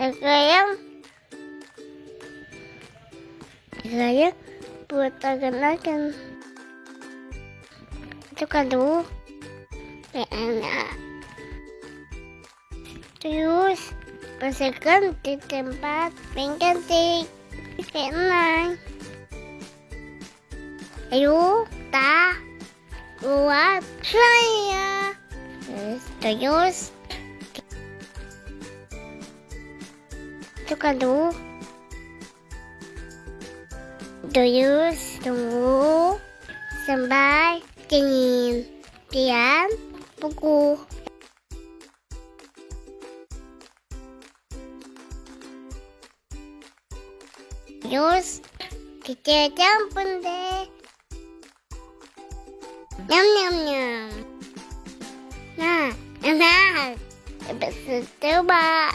Sekarang Sekarang buat agan-agan Itu kan dulu Enak Terus Pasangkan di tempat pengganti. Keenang Ayo Tak Buat saya Terus Dulu Terus tunggu sampai dingin. Kemudian buku. Terus kita campur deh. Nyam nyam nyam. Nah, enak. Bisa coba.